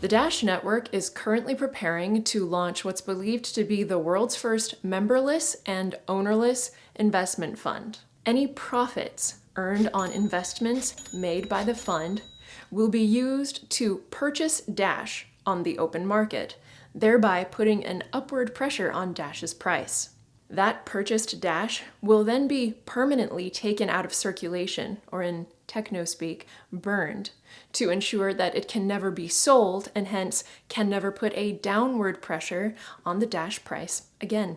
The Dash Network is currently preparing to launch what's believed to be the world's first memberless and ownerless investment fund. Any profits earned on investments made by the fund will be used to purchase Dash on the open market, thereby putting an upward pressure on Dash's price. That purchased Dash will then be permanently taken out of circulation, or in techno speak, burned, to ensure that it can never be sold and hence can never put a downward pressure on the Dash price again.